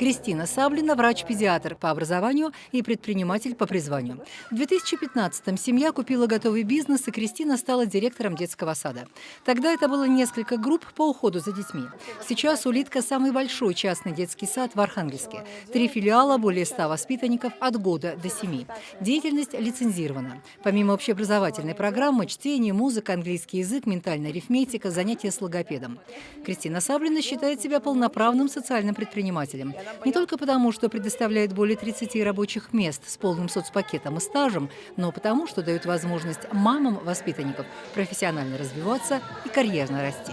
Кристина Саблина – врач-педиатр по образованию и предприниматель по призванию. В 2015-м семья купила готовый бизнес, и Кристина стала директором детского сада. Тогда это было несколько групп по уходу за детьми. Сейчас «Улитка» – самый большой частный детский сад в Архангельске. Три филиала, более ста воспитанников от года до семи. Деятельность лицензирована. Помимо общеобразовательной программы – чтение, музыка, английский язык, ментальная арифметика, занятия с логопедом. Кристина Саблина считает себя полноправным социальным предпринимателем. Не только потому, что предоставляет более 30 рабочих мест с полным соцпакетом и стажем, но потому, что дает возможность мамам воспитанников профессионально развиваться и карьерно расти.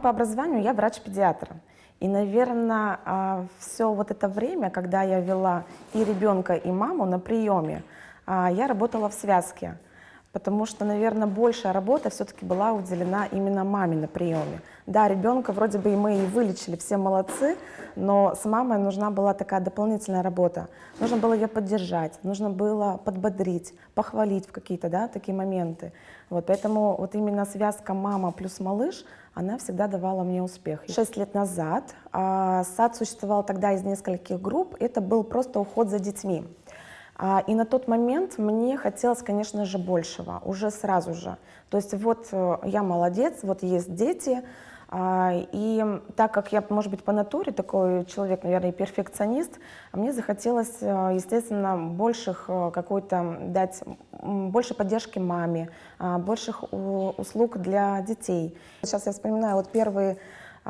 По образованию я врач-педиатр. И, наверное, а, все вот это время, когда я вела и ребенка, и маму на приеме, а, я работала в связке потому что, наверное, большая работа все-таки была уделена именно маме на приеме. Да, ребенка вроде бы и мы и вылечили, все молодцы, но с мамой нужна была такая дополнительная работа. Нужно было ее поддержать, нужно было подбодрить, похвалить в какие-то да, такие моменты. Вот, поэтому вот именно связка мама плюс малыш, она всегда давала мне успех. Шесть лет назад а, сад существовал тогда из нескольких групп, это был просто уход за детьми. А, и на тот момент мне хотелось, конечно же, большего, уже сразу же. То есть вот э, я молодец, вот есть дети, а, и так как я, может быть, по натуре такой человек, наверное, перфекционист, мне захотелось, э, естественно, больших э, какой-то дать, больше поддержки маме, а, больших услуг для детей. Сейчас я вспоминаю вот первые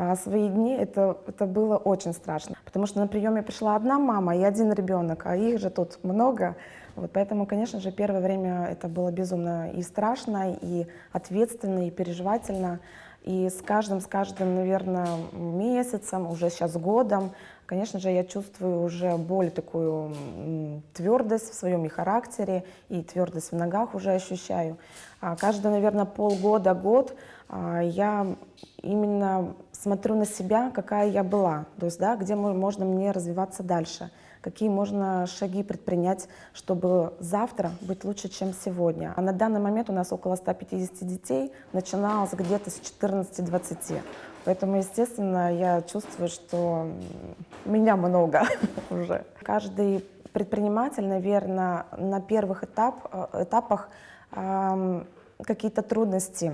а свои дни это, это было очень страшно, потому что на приеме пришла одна мама и один ребенок, а их же тут много. Вот поэтому, конечно же, первое время это было безумно и страшно, и ответственно, и переживательно. И с каждым, с каждым, наверное, месяцем, уже сейчас годом, конечно же, я чувствую уже более такую твердость в своем и характере, и твердость в ногах уже ощущаю. А каждый, наверное, полгода, год а, я именно смотрю на себя, какая я была, то есть, да, где можно мне развиваться дальше, какие можно шаги предпринять, чтобы завтра быть лучше, чем сегодня. А на данный момент у нас около 150 детей, начиналось где-то с 14-20. Поэтому, естественно, я чувствую, что меня много уже. Каждый предприниматель, наверное, на первых этап, э, этапах какие-то трудности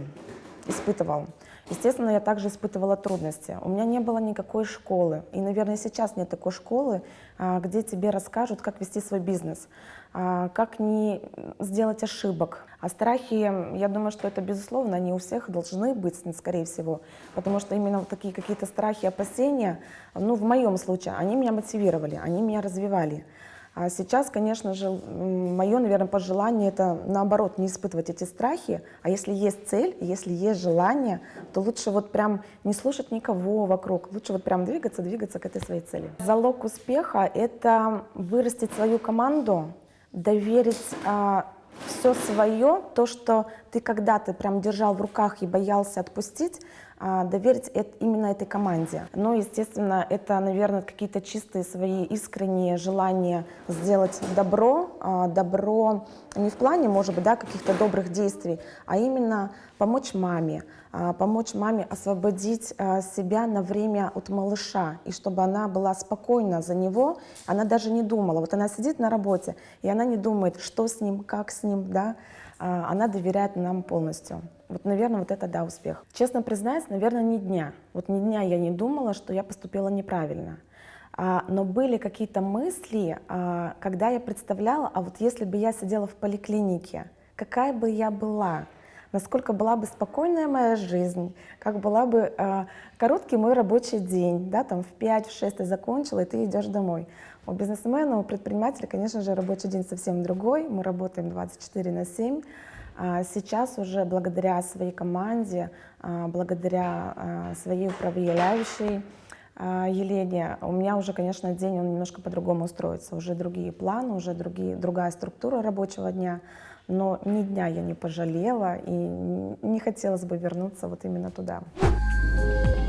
испытывал. Естественно, я также испытывала трудности. У меня не было никакой школы. И, наверное, сейчас нет такой школы, а, где тебе расскажут, как вести свой бизнес, а, как не сделать ошибок. А страхи, я думаю, что это, безусловно, они у всех должны быть, скорее всего. Потому что именно такие какие-то страхи, опасения, ну, в моем случае, они меня мотивировали, они меня развивали. А сейчас, конечно же, мое, наверное, пожелание это наоборот, не испытывать эти страхи, а если есть цель, если есть желание, то лучше вот прям не слушать никого вокруг, лучше вот прям двигаться, двигаться к этой своей цели. Залог успеха — это вырастить свою команду, доверить а, все свое, то, что ты когда-то прям держал в руках и боялся отпустить, а, доверить это, именно этой команде. Но, естественно, это, наверное, какие-то чистые свои искренние желания сделать добро, а, добро не в плане, может быть, да, каких-то добрых действий, а именно помочь маме, а, помочь маме освободить себя на время от малыша, и чтобы она была спокойна за него, она даже не думала, вот она сидит на работе, и она не думает, что с ним, как с ним, да, она доверяет нам полностью. Вот, наверное, вот это, да, успех. Честно признаюсь, наверное, ни дня. Вот ни дня я не думала, что я поступила неправильно. А, но были какие-то мысли, а, когда я представляла, а вот если бы я сидела в поликлинике, какая бы я была, насколько была бы спокойная моя жизнь, как была бы а, короткий мой рабочий день, да, там в 5-6 ты закончила, и ты идешь домой. У бизнесмена, у предпринимателя, конечно же, рабочий день совсем другой, мы работаем 24 на 7, а сейчас уже благодаря своей команде, а, благодаря своей управляющей Елене, у меня уже, конечно, день он немножко по-другому устроится. Уже другие планы, уже другие, другая структура рабочего дня но ни дня я не пожалела и не хотелось бы вернуться вот именно туда. Thank you.